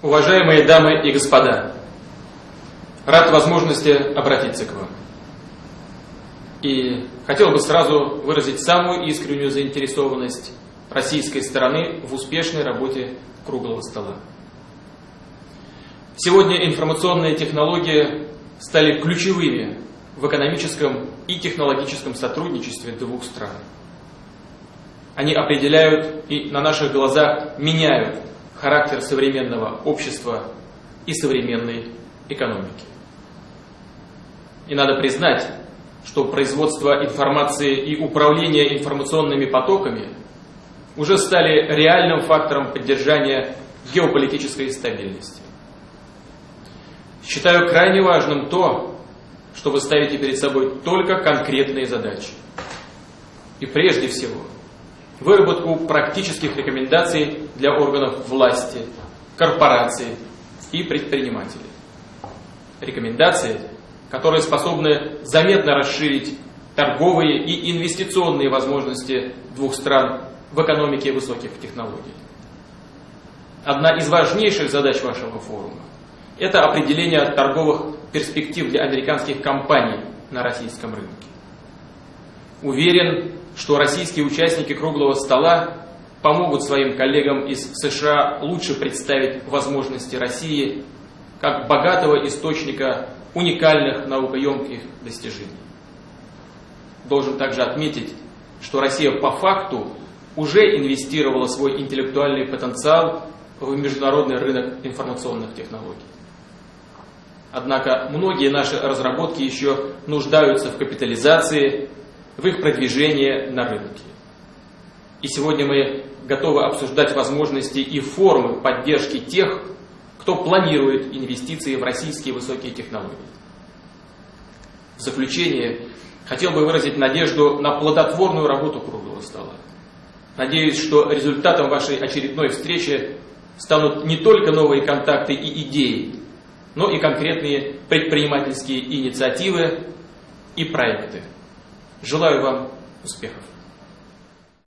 Уважаемые дамы и господа, рад возможности обратиться к вам. И хотел бы сразу выразить самую искреннюю заинтересованность российской стороны в успешной работе круглого стола. Сегодня информационные технологии стали ключевыми в экономическом и технологическом сотрудничестве двух стран. Они определяют и на наших глазах меняют характер современного общества и современной экономики. И надо признать, что производство информации и управление информационными потоками уже стали реальным фактором поддержания геополитической стабильности. Считаю крайне важным то, что вы ставите перед собой только конкретные задачи. И прежде всего – выработку практических рекомендаций для органов власти, корпораций и предпринимателей. Рекомендации, которые способны заметно расширить торговые и инвестиционные возможности двух стран в экономике высоких технологий. Одна из важнейших задач вашего форума – это определение торговых перспектив для американских компаний на российском рынке. Уверен, что российские участники круглого стола помогут своим коллегам из США лучше представить возможности России как богатого источника уникальных наукоемких достижений. Должен также отметить, что Россия по факту уже инвестировала свой интеллектуальный потенциал в международный рынок информационных технологий. Однако многие наши разработки еще нуждаются в капитализации в их продвижение на рынке. И сегодня мы готовы обсуждать возможности и формы поддержки тех, кто планирует инвестиции в российские высокие технологии. В заключение хотел бы выразить надежду на плодотворную работу круглого стола. Надеюсь, что результатом вашей очередной встречи станут не только новые контакты и идеи, но и конкретные предпринимательские инициативы и проекты. Желаю вам успехов!